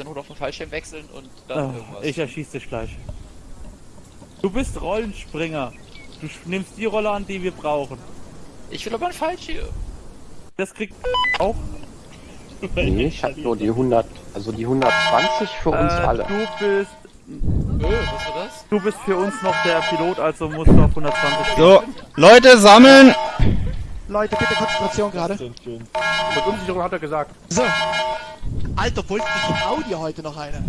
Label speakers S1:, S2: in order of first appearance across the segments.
S1: zur Not auf den Fallschirm wechseln und dann
S2: Ah,
S1: irgendwas.
S2: ich erschieß dich gleich. Du bist Rollenspringer. Du nimmst die Rolle an, die wir brauchen.
S1: Ich will aber einen Fallschirm.
S2: Das kriegt auch.
S3: Nee, ich hab nur die 100, also die 120 für uns
S2: Äh,
S3: alle.
S2: du bist.
S1: Äh, was war das?
S2: Du bist für uns noch der Pilot, also musst du auf 120 gehen.
S4: So, Leute, sammeln!
S5: Leute, bitte Konzentration gerade.
S6: Mit Unsicherung hat er gesagt.
S5: So. Alter, wollte ich Audi heute noch eine?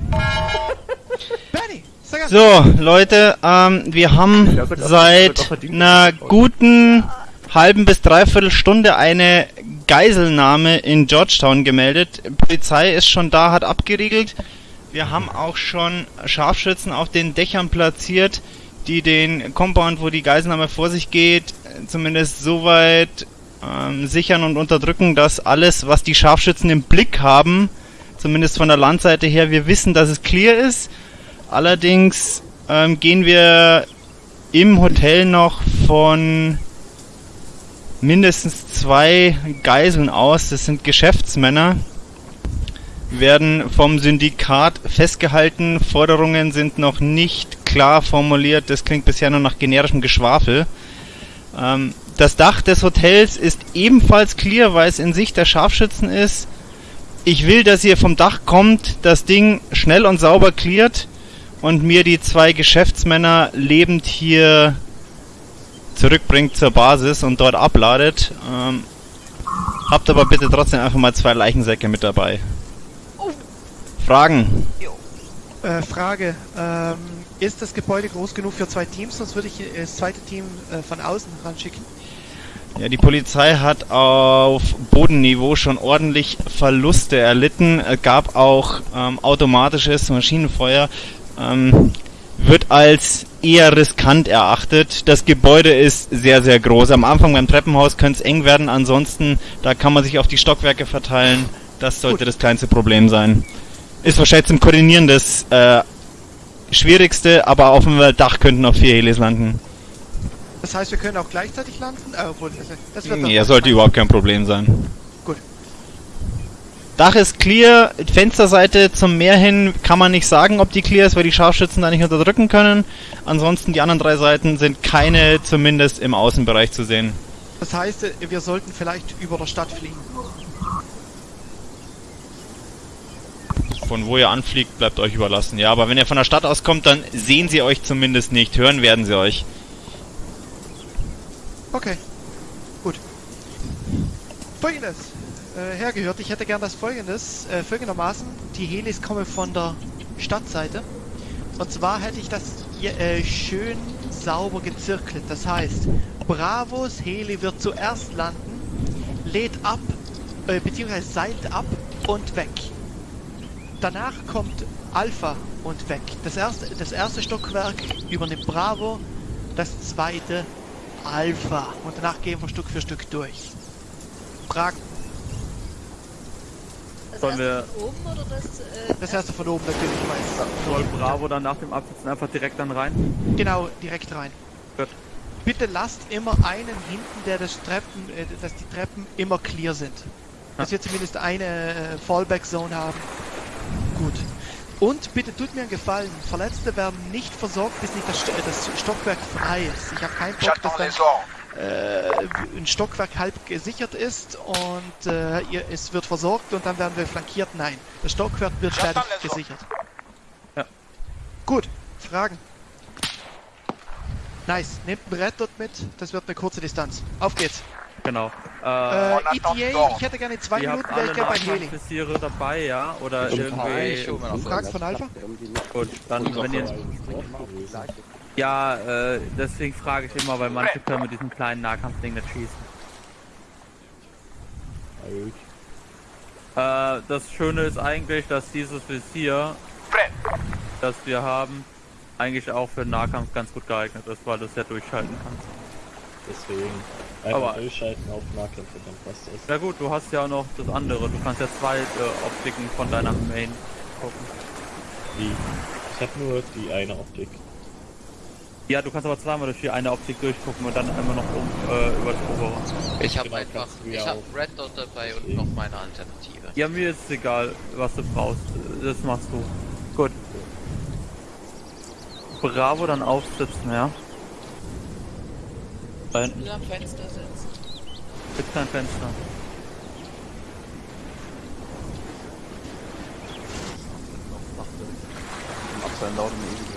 S5: Benny, sag.
S4: So, Leute, ähm, wir haben
S6: Ja,
S4: seit einer guten halben bis dreiviertel Stunde eine Geiselnahme in Georgetown gemeldet. Polizei ist schon da, hat abgeriegelt. Wir haben auch schon Scharfschützen auf den Dächern platziert, die den Compound, wo die Geiselnahme vor sich geht, zumindest so weit ähm, sichern und unterdrücken, dass alles, was die Scharfschützen im Blick haben, zumindest von der Landseite her, wir wissen, dass es clear ist. Allerdings ähm, gehen wir im Hotel noch von mindestens zwei Geiseln aus. Das sind Geschäftsmänner. Werden vom Syndikat festgehalten. Forderungen sind noch nicht klar formuliert. Das klingt bisher nur nach generischem Geschwafel. Ähm, das Dach des Hotels ist ebenfalls clear, weil es in Sicht der Scharfschützen ist. Ich will, dass ihr vom Dach kommt, das Ding schnell und sauber cleart und mir die zwei Geschäftsmänner lebend hier zurückbringt zur Basis und dort abladet. Ähm, habt aber bitte trotzdem einfach mal zwei Leichensäcke mit dabei. Fragen?
S5: Äh, Frage. Ähm, ist das Gebäude groß genug für zwei Teams? Sonst würde ich äh, das zweite Team äh, von außen ranschicken.
S4: Ja, die Polizei hat auf Bodenniveau schon ordentlich Verluste erlitten. Es gab auch ähm, automatisches Maschinenfeuer. Ähm, wird als eher riskant erachtet. Das Gebäude ist sehr, sehr groß. Am Anfang beim Treppenhaus könnte es eng werden. Ansonsten, da kann man sich auf die Stockwerke verteilen. Das sollte
S5: Gut.
S4: das kleinste Problem sein. Ist wahrscheinlich zum Koordinieren das äh, Schwierigste, aber auf dem Dach könnten auch vier Helis landen.
S5: Das heißt, wir können auch gleichzeitig landen? Äh, obwohl, das, wird
S4: Nee, sollte überhaupt kein Problem sein.
S5: Gut.
S4: Dach ist clear, Fensterseite zum Meer hin kann man nicht sagen, ob die clear ist, weil die Scharfschützen da nicht unterdrücken können. Ansonsten die anderen drei Seiten sind keine zumindest im Außenbereich zu sehen.
S5: Das heißt, äh, wir sollten vielleicht über der Stadt fliegen.
S4: Von wo ihr anfliegt, bleibt euch überlassen. Ja, aber wenn ihr von der Stadt aus kommt, dann sehen sie euch zumindest nicht. Hören werden sie euch.
S5: Okay. Gut. Folgendes. Äh, hergehört, ich hätte gern das folgendes. Äh, folgendermaßen, die Helis kommen von der Stadtseite. Und zwar hätte ich das hier, äh, schön sauber gezirkelt. Das heißt, Bravos Heli wird zuerst landen, lädt ab, äh, beziehungsweise seilt ab und weg. Danach kommt Alpha und weg. Das erste, das erste Stockwerk übernimmt Bravo, das zweite Alpha. Und danach gehen wir Stück für Stück durch. Fragen.
S7: Das
S2: Sollen
S7: erste
S2: wir-
S7: von oben oder das? Äh,
S5: Das erste von oben natürlich, ich weiß.
S2: Soll Bravo dann nach dem Absitzen einfach direkt dann rein?
S5: Genau, direkt rein.
S2: Gut.
S5: Bitte lasst immer einen hinten, der das Treppen, äh, dass die Treppen immer clear sind. Dass wir zumindest eine äh, Fallback-Zone haben. Und bitte tut mir einen Gefallen, Verletzte werden nicht versorgt, bis nicht das, äh, das Stockwerk frei ist. Ich habe keinen Bock, dass dann äh, ein Stockwerk halb gesichert ist und äh, ihr, es wird versorgt und dann werden wir flankiert. Nein, das Stockwerk wird fertig gesichert.
S2: Ja.
S5: Gut, Fragen. Nice, nehmt ein Brett dort mit, das wird eine kurze Distanz. Auf geht's.
S2: Genau.
S5: Äh, ETA, ich hätte gerne zwei
S2: ihr
S5: Minuten,
S2: alle
S5: ich gerne bei Heli.
S2: Nachwuchsvisiere dabei, ja? Oder irgendwie...
S1: Ich was.
S5: Fragt von Alpha?
S2: Gut, dann wenn ihr... Ja, äh, deswegen frage ich immer, weil manche können mit diesem kleinen Nahkampfding nicht schießen. Äh, das Schöne ist eigentlich, dass dieses Visier, das wir haben, eigentlich auch für den Nahkampf ganz gut geeignet ist, weil du es ja durchschalten kannst.
S8: Deswegen einfach
S2: Aber-
S8: durchschalten auf Nahkämpfe, dann passt das.
S2: Ja gut, du hast ja auch noch das andere. Du kannst ja zwei äh, Optiken von deiner Main gucken.
S8: Wie? Ich habe nur die eine Optik.
S2: Ja, du kannst aber zweimal durch die eine Optik durchgucken und dann einmal noch um, äh, über das obere.
S9: Ich habe
S10: Genau,
S9: einfach, ich habe
S10: auch.
S9: Red Dot dabei und noch meine Alternative.
S2: Ja, mir ist es egal, was du brauchst. Das machst du. Gut. Bravo dann aufsitzen, ja? Da hinten
S9: am Fenster sitzen.
S2: gibt kein Fenster.
S11: Abseil laut und ewig.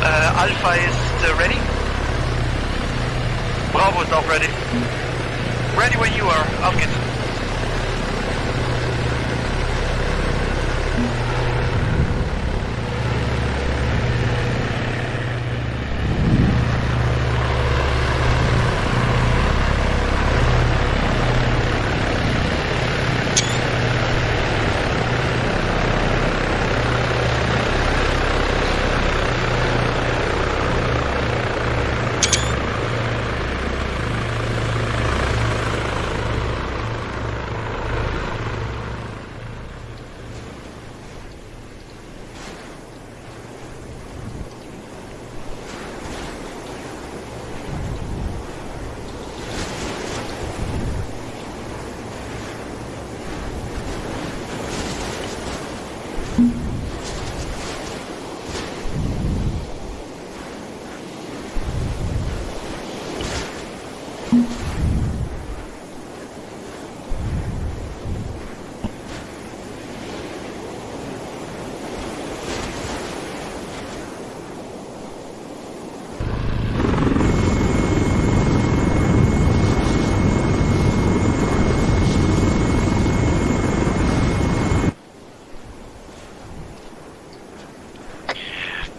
S5: Äh, Alpha ist äh, ready. Bravo ist auch ready. Ready when you are. Auf geht's.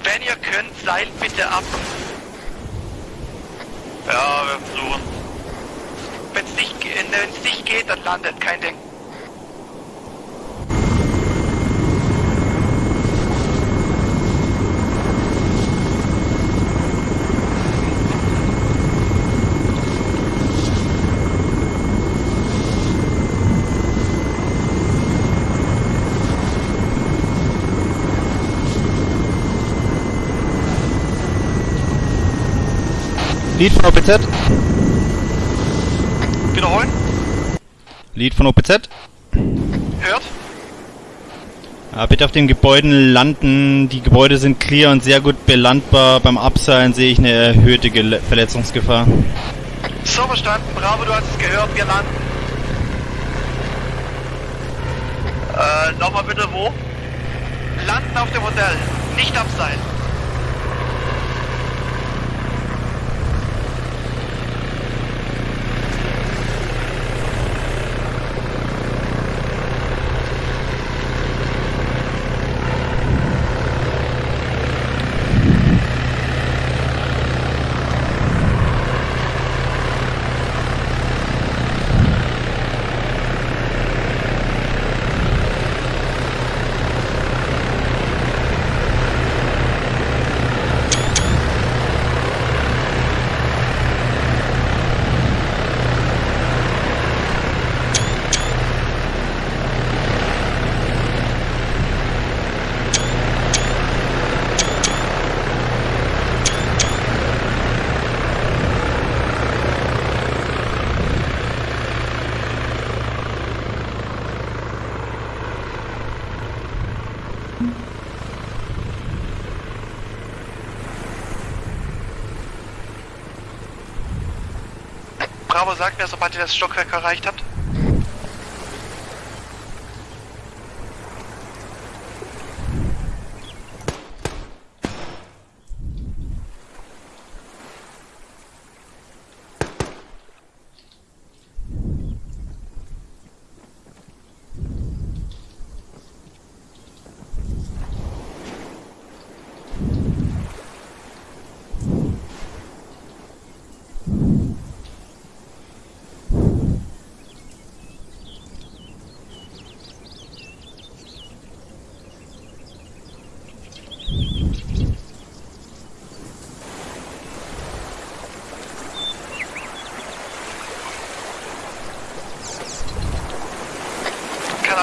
S5: Wenn ihr könnt, seilt bitte ab. Ja, wir versuchen. Wenn es nicht, ge- wenn's nicht geht, dann landet, kein Ding.
S4: Lied von OPZ.
S5: Wiederholen?
S4: Lied von OPZ.
S5: Hört?
S4: Ja, bitte auf den Gebäuden landen. Die Gebäude sind clear und sehr gut belandbar. Beim Abseilen sehe ich eine erhöhte Gele Verletzungsgefahr.
S5: So verstanden, Bravo, du hast es gehört, wir landen. Äh, nochmal bitte wo? Landen auf dem Hotel, nicht abseilen. Bravo, sagt mir, sobald ihr das Stockwerk erreicht habt.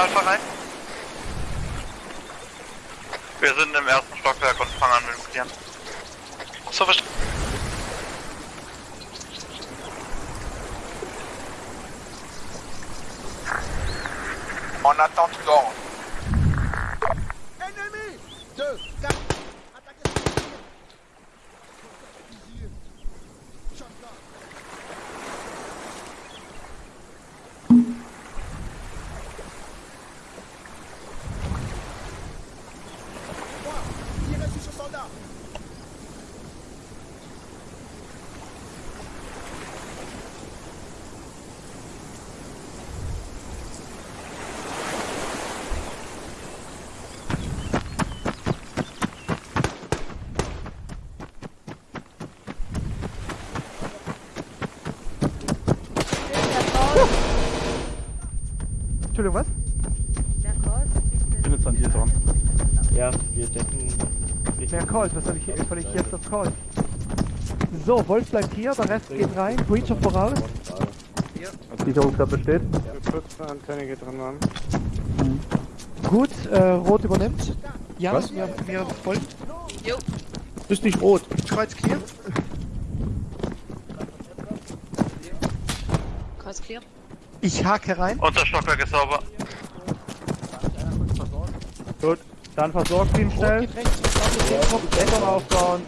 S12: Alpha rein. Wir sind im ersten Stockwerk und fangen an mit dem Klienten. So verstanden. En attente d'ordre.
S5: Entschuldigung, was?
S2: Ich bin jetzt an dir dran.
S8: Ja, wir decken.
S5: Ja, Colt, was soll ich, soll ich jetzt auf Colt? So, Wolf bleibt hier, der Rest geht rein. Breacher voraus.
S6: Sicherungsklappe steht.
S5: Gut, äh, Rot übernimmt. Ja, was? Mir, mir folgt.
S6: Ist nicht rot.
S5: Kreuz clear.
S9: Kreuz clear.
S5: Ich hake rein.
S12: Unser Stockwerk ist sauber.
S2: Gut, dann versorgt ihn
S5: Rot
S2: schnell.
S5: geht rechts.
S2: Deckung aufbauen.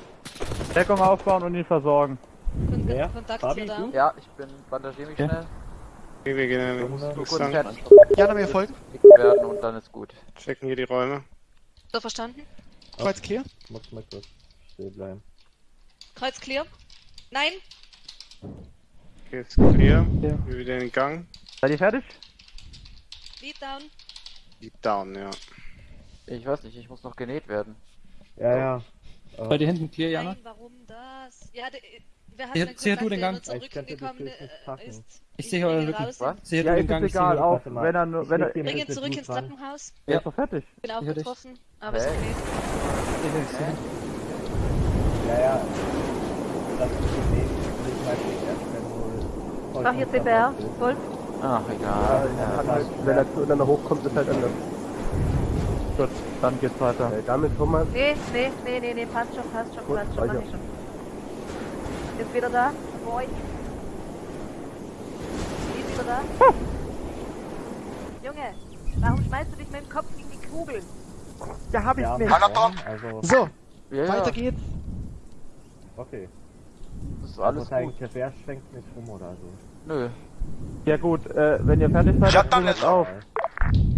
S2: Deckung aufbauen und ihn versorgen.
S8: Wer?
S9: Kontakt
S8: Fabi,
S9: da.
S8: du?
S1: Ja, ich bin, bandagiere mich schnell.
S8: Wir gehen
S1: Nur kurz fertig
S5: Jana, mir folgen.
S1: werden und dann ist gut.
S8: checken hier die Räume.
S9: So verstanden?
S5: Kreuz clear.
S8: Muss mal kurz still bleiben.
S9: Kreuz clear. Nein.
S8: Okay, ist clear. Wir wieder in den Gang.
S2: Seid ihr fertig?
S9: Lead down.
S8: Deep down, ja.
S1: Ich weiß nicht, ich muss noch genäht werden.
S8: Ja, ja.
S13: Bei dir hinten clear, Jana?
S9: Nein, warum das? Ja, de, wer hat
S13: Ja,
S9: denn
S13: sicher
S9: Kontakt,
S13: du den
S9: der
S13: Gang.
S8: Ich
S9: äh,
S8: packen.
S9: ist?
S13: Ich sehe euren Rücken.
S1: Was?
S13: Sehe
S2: Ja,
S13: den Gang, ich
S2: egal,
S13: sehe
S2: auch wenn er nur, wenn er,
S8: Ich
S9: Bring ihn
S8: jetzt
S9: zurück ins. Treppenhaus.
S2: er ist doch fertig.
S9: Bin auch getroffen, aber ist okay.
S8: Ja, ja. Das ist wohl.
S7: Mach hier CPR, Wolf.
S1: Ach, egal.
S6: Halt, wenn er zueinander hochkommt, ist halt anders.
S2: Gut, dann geht's weiter.
S6: Äh, damit Thomas.
S7: Nee, nee, nee, nee, nee, passt schon, passt schon,
S6: Gut,
S7: passt schon, mach ich schon. Ist wieder da? Vor euch. Ist wieder da? Junge, warum schmeißt du dich mit dem Kopf gegen die Kugel?
S5: Ja, hab ich
S8: Ja,
S5: nicht.
S8: also.
S5: So,
S1: Ja, ja,
S5: weiter geht's.
S8: Okay.
S1: das ist alles
S8: also,
S1: gut.
S8: Der Bär schwenkt nicht rum oder so.
S1: Nö.
S2: Ja gut, äh, wenn ihr fertig seid, dann jetzt auf.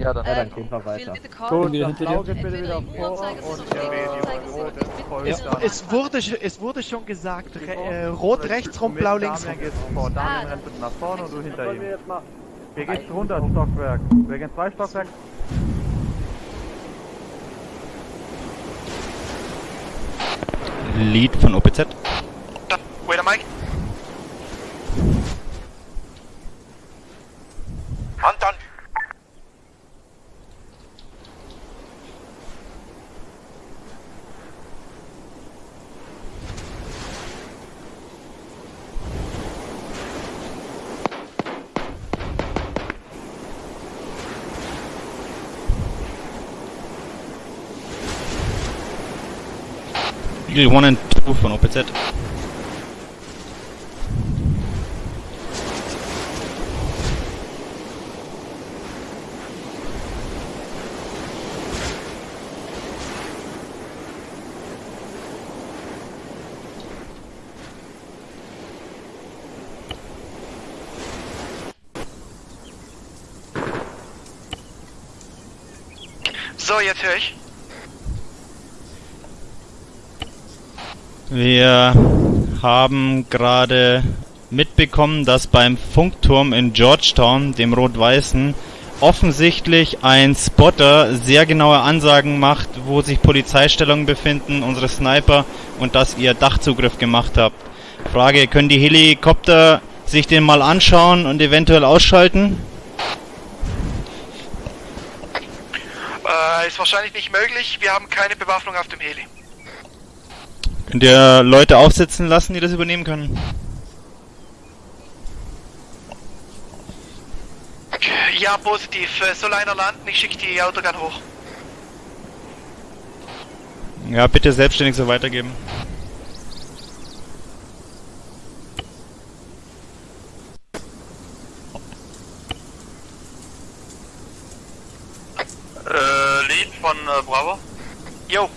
S1: Ja, dann.
S8: Ja, dann gehen wir weiter.
S2: Gut,
S13: wieder hinter dir.
S2: bitte wieder vor und äh.
S5: Es wurde, es wurde schon gesagt, re äh, rot rechts rum, blau links rum.
S2: Geht's vor. Damian rennt bitte nach vorne und du hinter ihm. Wir gehen runter ins Stockwerk. Wir gehen zwei Stockwerke.
S4: Lead von OPZ. Eagle 1 und 2 von OPZ.
S12: So, jetzt höre ich.
S4: Wir haben gerade mitbekommen, dass beim Funkturm in Georgetown, dem rot-weißen, offensichtlich ein Spotter sehr genaue Ansagen macht, wo sich Polizeistellungen befinden, unsere Sniper und dass ihr Dachzugriff gemacht habt. Frage, können die Helikopter sich den mal anschauen und eventuell ausschalten?
S12: Äh, ist wahrscheinlich nicht möglich. Wir haben keine Bewaffnung auf dem Heli.
S4: Könnt ihr Leute aufsitzen lassen, die das übernehmen können?
S5: Ja, positiv. Äh, Soll einer landen? Ich schicke die Autogun hoch.
S4: Ja, bitte selbstständig so weitergeben.
S5: Äh, Lead von äh, Bravo. Jo.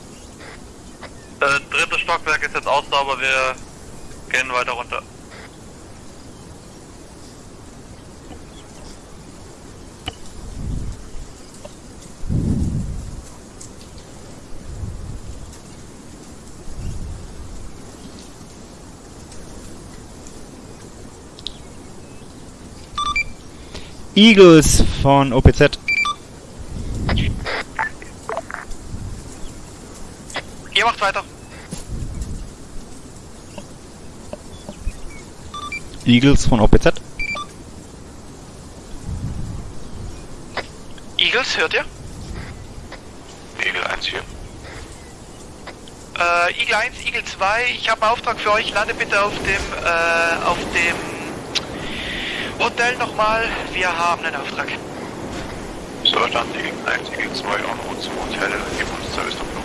S5: Äh, drittes Stockwerk ist jetzt auch sauber, wir gehen weiter runter.
S4: Eagles von OPZ.
S5: Ihr macht weiter.
S4: Eagles von OPZ.
S5: Eagles, hört ihr?
S14: Eagle 1 hier.
S5: Äh, Eagle 1, Eagle 2, ich habe einen Auftrag für euch. Lande bitte auf dem, äh, auf dem Hotel nochmal. Wir haben einen Auftrag.
S14: So, dann Eagle 1, Eagle 2 en route zum Hotel. Gib uns Service Doppelung.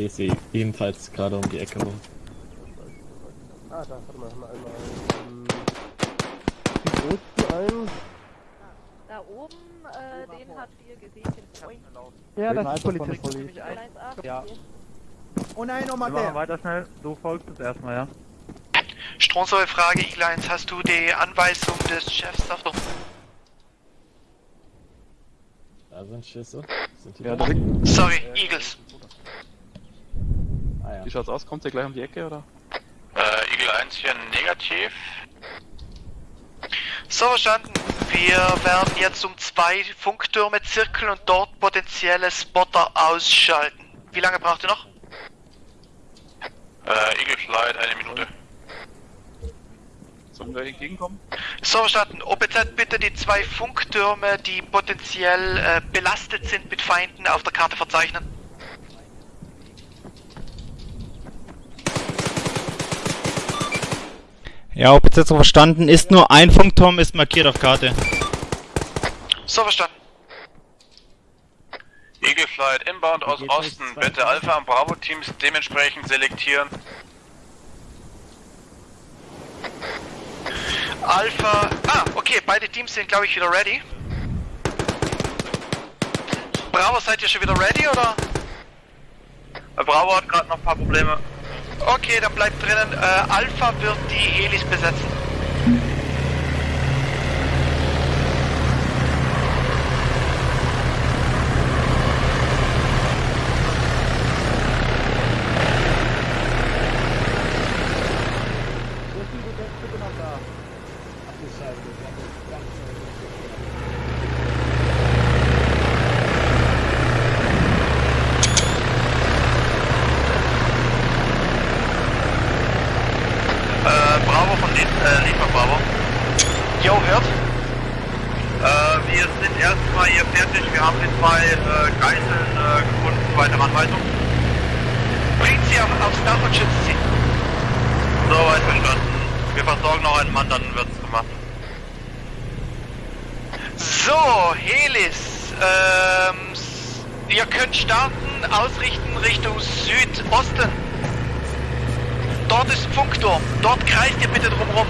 S8: Ich sehe ebenfalls gerade um die Ecke rum.
S6: Ah, da, warte mal, warte mal einmal. Ähm, die ein?
S7: Da oben, äh, den habt ihr gesehen, den Point.
S12: Ja, das ist.
S7: Allein A.
S2: Ja.
S12: Oh nein,
S2: Wir
S12: nochmal
S2: machen
S12: der.
S2: weiter schnell. Du folgst es erstmal, ja?
S5: Strunzoll Frage, Eagle 1, hast du die Anweisung des Chefs auf der...
S8: Da sind Schüsse. Sind die
S13: Ja,
S8: da?
S13: da
S5: Sorry, Eagles.
S8: Ja.
S13: Wie schaut's aus? Kommt der gleich um die Ecke oder?
S14: Äh, Eagle 1 hier negativ.
S5: So, verstanden. Wir werden jetzt um zwei Funktürme zirkeln und dort potenzielle Spotter ausschalten. Wie lange braucht ihr noch?
S14: Äh, Eagle Flight, eine Minute.
S13: Sollen wir entgegenkommen?
S5: So, verstanden. OPZ bitte die zwei Funktürme, die potenziell äh, belastet sind mit Feinden, auf der Karte verzeichnen.
S4: Ja, OPZ so verstanden. Ist nur ein Funkturm, ist markiert auf Karte.
S5: So, verstanden.
S14: Eagle Flight inbound aus Osten. Bitte Alpha und Bravo Teams dementsprechend selektieren.
S5: Alpha. Ah, okay, beide Teams sind, glaube ich, wieder ready. Bravo, seid ihr schon wieder ready oder?
S14: Bravo hat gerade noch ein paar Probleme.
S5: Okay, dann bleibt drinnen. Äh, Alpha wird die Helis besetzen.
S14: Äh, Bravo von Lied, äh, Lied von Bravo.
S5: Jo, hört.
S14: Äh, wir sind erstmal hier fertig. Wir haben die zwei äh, Geiseln äh, gefunden. Weitere Anweisung.
S5: Bringt sie auf, aufs Dach und schützt sie.
S14: Soweit verstanden. Wir versorgen noch einen Mann, dann wird's gemacht.
S5: So, Helis. Ähm, s- ihr könnt starten, ausrichten Richtung Südosten. Dort ist ein Funkturm. Dort kreist ihr bitte drumrum.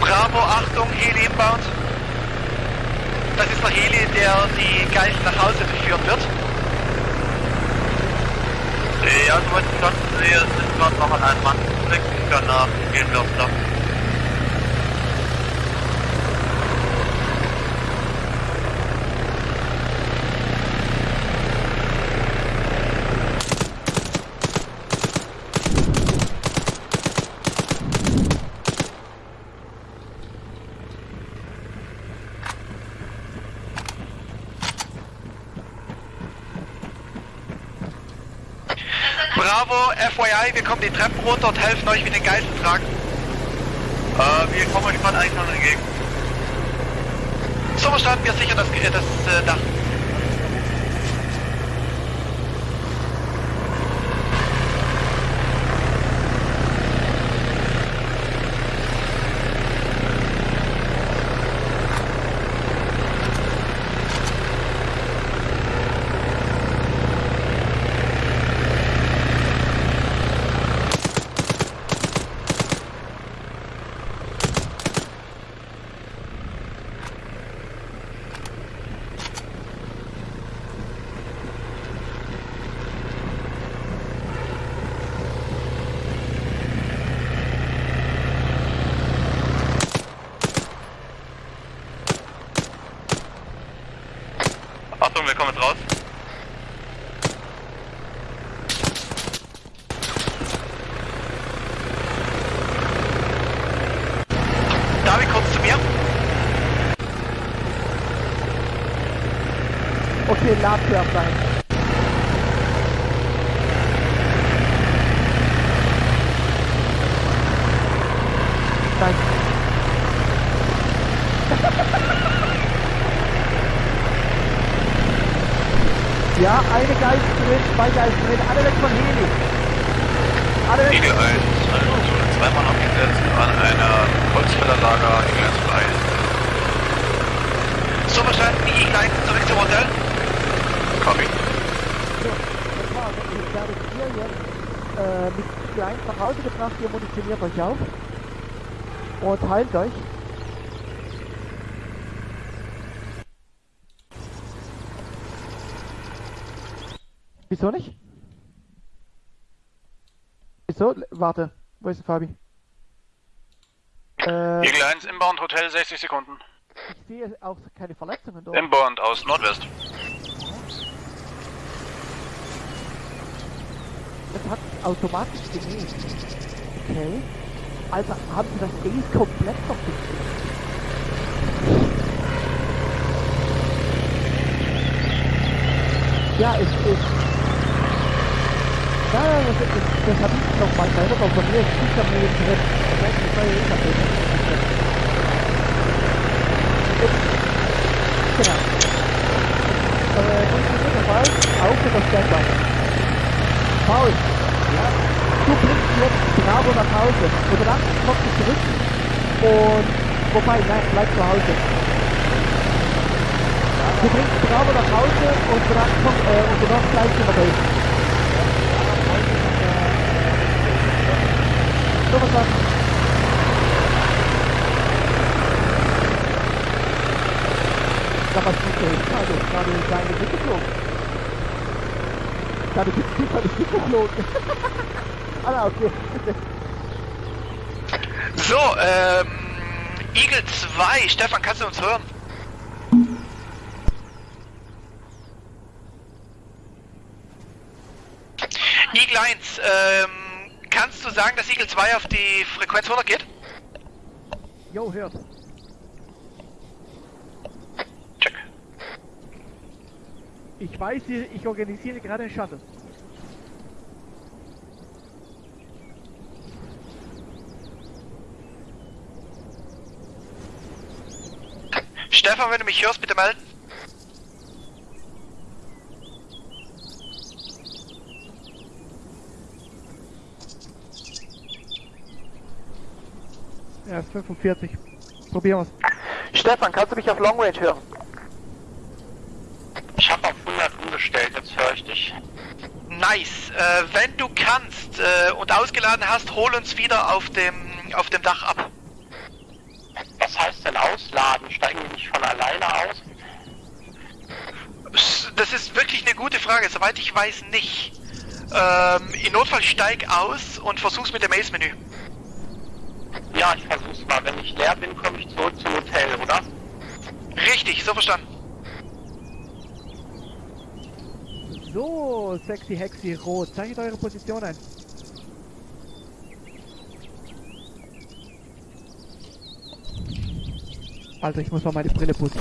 S5: Bravo, Achtung, Heli inbound. Das ist der Heli, der die Geiseln nach Hause führen wird.
S14: Ja, soweit ich das sehe, sind gerade noch an einem Mann weg. Danach gehen wir aufs Dach.
S5: Bravo, FYI, wir kommen die Treppen runter und helfen euch mit den Geiseln tragen.
S14: Äh, wir kommen euch eigentlich noch entgegen.
S5: So verstanden, wir sichern das, das äh, Dach.
S14: Kommen jetzt raus.
S5: David, kurz zu mir.
S10: Okay, Labwerf sein. Danke. Ja, eine Geist drin, zwei Geist drin, alle weg von Heli. Alle weg.
S14: Eagle 1, eine Zone zweimal abgesetzt an einer Holzfällerlager, Eagle 1 frei.
S5: So verstanden, die 1 zurück zum Hotel.
S14: Copy.
S10: So, das war's. Ich werde ihr jetzt äh, mit Klein nach Hause gebracht, ihr munitioniert euch auf und heilt euch. Wieso nicht? Wieso? Warte, wo ist Fabi? Äh,
S5: Eagle 1, Inbound, Hotel, 60 Sekunden.
S10: ich sehe auch keine Verletzungen dort.
S5: Inbound aus Nordwest.
S10: Das hat automatisch genäht. Okay. Also haben sie das Ace komplett verfixt. Ja, es ist. Ja, ja, das, das, das habe ich noch mal selber aber von mir. Ich habe mir jetzt direkt. Das heißt, das war ja eh drin. Genau. Äh, funktioniert der Standby. Paul, du bringst jetzt Bravo nach Hause. Und dann kommst du zurück. Und, wobei, nein, bleib zu Hause. Du bringst Bravo nach Hause und dann kommt, äh, und danach bleibst du dabei. So was sagen. Ja, was ist denn? Also, gerade deine Mitte geflogen. Deine Mitte ist nicht geflogen. ah, okay.
S5: So, ähm. Eagle 2, Stefan, kannst du uns hören? Eagle 1, ähm. Kannst du sagen, dass Eagle 2 auf die Frequenz 100 geht?
S10: Jo, hört.
S5: Check.
S10: Ich weiß, ich organisiere gerade einen Shuttle.
S5: Stefan, wenn du mich hörst, bitte melden.
S10: Er ist 45. Probieren wir's.
S5: Stefan, kannst du mich auf Long Range hören?
S14: Ich habe auf 100 umgestellt, jetzt höre ich dich.
S5: Nice. Äh, wenn du kannst äh, und ausgeladen hast, hol uns wieder auf dem auf dem Dach ab.
S14: Was heißt denn ausladen? Steigen die nicht von alleine aus?
S5: Das ist wirklich eine gute Frage. Soweit ich weiß, nicht. Ähm, Im Notfall steig aus und versuch's mit dem Ace-Menü.
S14: Ja, ich versuch's mal. Wenn ich leer bin, komme ich zurück zum Hotel, oder?
S5: Richtig, so verstanden.
S10: So, sexy Hexi Rot. Zeichnet eure Position ein. Also, ich muss mal meine Brille putzen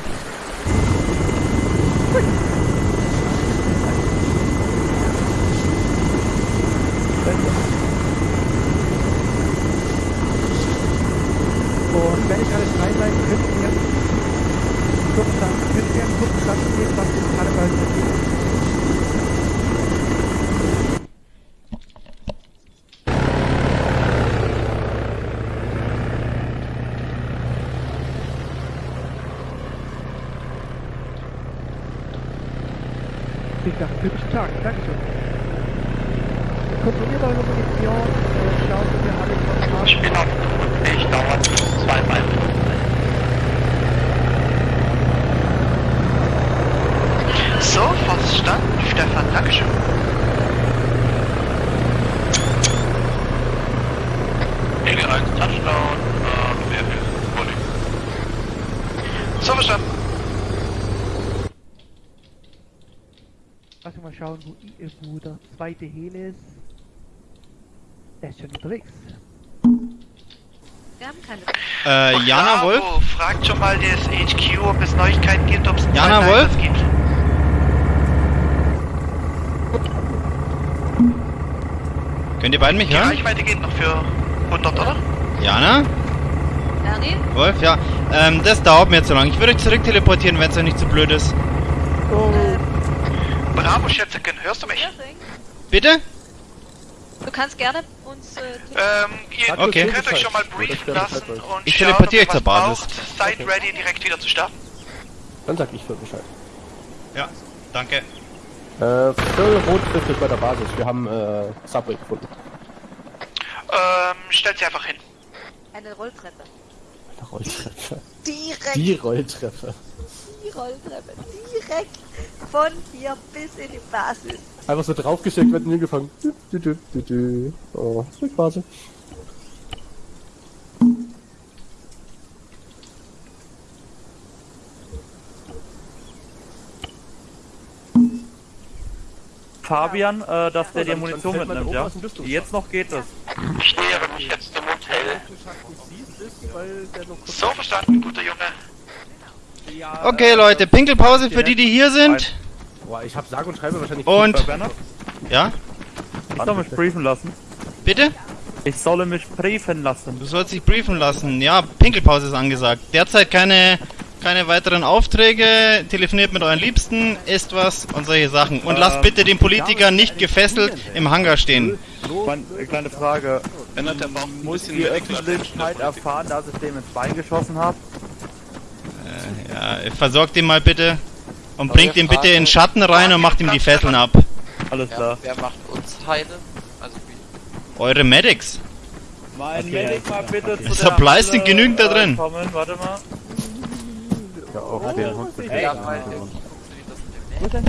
S10: wenn ich alles frei bleibe, könnt ihr mir kurz sagen, könnt ihr mir einen kurzen Satz geben, was ihr alle bei euch Klingt nach einem typischen Tag. Dankeschön. Kontrolliert eure Munition, äh, schaut, dass ihr alles von habt.
S14: Ich bin auf ich dauert zwei Minuten.
S5: So, verstanden, Stefan. Dankeschön.
S14: Eagle 1 Touchdown, äh, Airfield Volley.
S5: So verstanden.
S10: Lass mich mal schauen, wo, I- wo der zweite Heli ist. Der ist schon unterwegs.
S9: Wir haben keine.
S4: Äh, Jana
S5: Bravo,
S4: Wolf?
S5: fragt schon mal das HQ, ob es Neuigkeiten gibt, ob es
S4: Jana Wolf?
S5: Gibt.
S4: Könnt ihr beiden mich
S5: Die
S4: hören?
S5: Reichweite geht noch für 100, oder?
S4: Jana?
S9: Ernie?
S4: Wolf? Ja. Ähm, das dauert mir so lange. Ich würde euch zurück teleportieren, wenn es euch nicht zu blöd ist.
S10: Oh,
S5: Bravo, Schätzchen, hörst du mich?
S4: Bitte?
S9: Du kannst gerne uns. Äh,
S5: Ähm, ihr
S4: Okay.
S5: könnt euch schon mal briefen lassen und
S4: Ich
S5: schauen,
S4: teleportiere
S5: ob ihr
S4: euch zur
S5: was
S4: Basis.
S5: braucht. Seid ready, direkt wieder zu starten.
S6: Dann sag ich für Bescheid.
S4: Ja, danke.
S6: Äh, Phil Rot trifft sich bei der Basis. Wir haben, äh, Subway gefunden.
S5: Ähm, stellt sie einfach hin.
S9: eine Rolltreppe.
S6: Eine Rolltreppe.
S9: Direkt.
S6: Die Rolltreppe.
S9: Die Rolltreppe. Direkt von hier bis in die Basis.
S6: Einfach so draufgesteckt, wird dü, dü. Oh, Rückphase.
S2: Fabian, äh, dass der dir Munition mitnimmt,
S6: Oma
S2: ja? Jetzt noch geht es.
S5: Ich nähere mich jetzt dem Hotel. So verstanden, guter Junge.
S4: Okay, Leute, Pinkelpause für die, die hier sind.
S6: Boah, ich hab sage und schreibe wahrscheinlich.
S4: Und- Ja,
S2: ich soll mich briefen lassen.
S4: bitte?
S2: Ich solle mich briefen lassen.
S4: Du sollst dich briefen lassen. Ja, Pinkelpause ist angesagt. Derzeit keine, keine weiteren Aufträge. Telefoniert mit euren Liebsten, isst was und solche Sachen. Und lasst
S2: Ähm,
S4: bitte den Politiker nicht gefesselt im Hangar stehen.
S2: Meine, äh, kleine Frage. Muss die Öffentlichkeit erfahren, dass ich dem ins Bein geschossen habe?
S4: Ja, versorgt ihn mal bitte. Und bringt ihn bitte in den Schatten rein und macht ihm die Fesseln ab.
S2: Alles klar.
S1: Wer macht uns heile? Also wie?
S4: Eure Medics.
S2: Mein Medic mal bitte zu der
S4: Supplies sind genügend da
S2: äh,
S4: drin.
S2: Kommen. Warte mal.
S6: Ja, auf den Hund.